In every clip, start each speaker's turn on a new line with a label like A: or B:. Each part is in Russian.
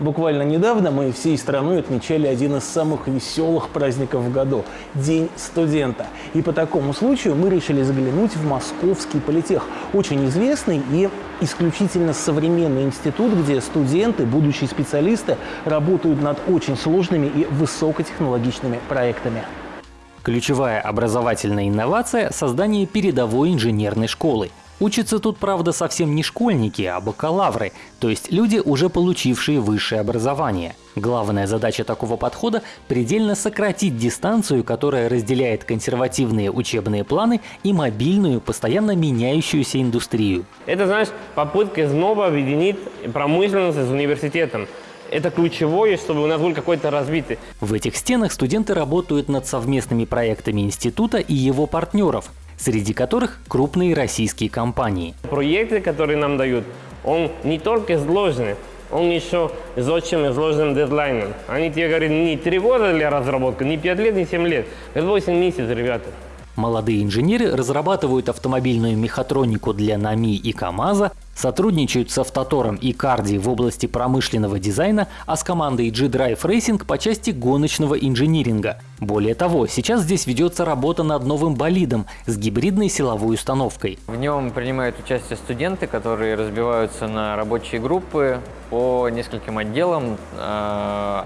A: Буквально недавно мы всей страной отмечали один из самых веселых праздников в году – День студента. И по такому случаю мы решили заглянуть в Московский политех. Очень известный и исключительно современный институт, где студенты, будущие специалисты работают над очень сложными и высокотехнологичными проектами.
B: Ключевая образовательная инновация – создание передовой инженерной школы. Учатся тут, правда, совсем не школьники, а бакалавры, то есть люди, уже получившие высшее образование. Главная задача такого подхода – предельно сократить дистанцию, которая разделяет консервативные учебные планы и мобильную, постоянно меняющуюся индустрию.
C: Это, знаешь, попытка снова объединить промышленность с университетом. Это ключевое, чтобы у нас был какой-то развитый.
B: В этих стенах студенты работают над совместными проектами института и его партнеров, среди которых крупные российские компании.
C: Проекты, которые нам дают, он не только сложный, он еще с очень сложным дедлайном. Они тебе говорят, не три года для разработки, не пять лет, не семь лет. Это 8 месяцев, ребята.
B: Молодые инженеры разрабатывают автомобильную мехатронику для НАМИ и КАМАЗа, сотрудничают с Автотором и Карди в области промышленного дизайна, а с командой G-Drive Racing по части гоночного инжиниринга. Более того, сейчас здесь ведется работа над новым болидом с гибридной силовой установкой.
D: В нем принимают участие студенты, которые разбиваются на рабочие группы по нескольким отделам.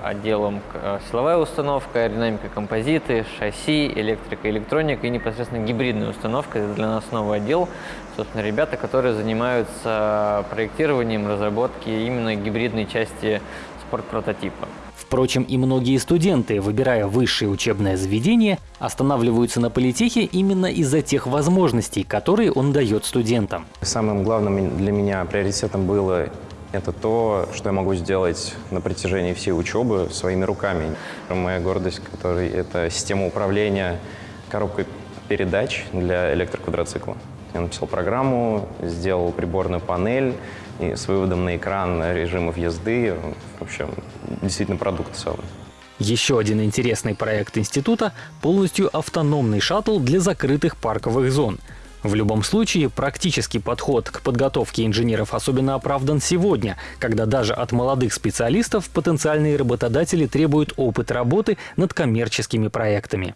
D: Отделам э, силовая установка, аэродинамика, композиты, шасси, электрика, электроника и непосредственно гибридная установка. Это для нас новый отдел. Собственно, ребята, которые занимаются проектированием, разработки именно гибридной части спортпрототипа.
B: Впрочем, и многие студенты, выбирая высшее учебное заведение, останавливаются на политехе именно из-за тех возможностей, которые он дает студентам.
E: Самым главным для меня приоритетом было это то, что я могу сделать на протяжении всей учебы своими руками. Моя гордость, который это система управления коробкой передач для электроквадроцикла. Я написал программу, сделал приборную панель и с выводом на экран режимов езды. В общем, действительно продукт целый.
B: Еще один интересный проект института – полностью автономный шаттл для закрытых парковых зон – в любом случае, практический подход к подготовке инженеров особенно оправдан сегодня, когда даже от молодых специалистов потенциальные работодатели требуют опыт работы над коммерческими проектами.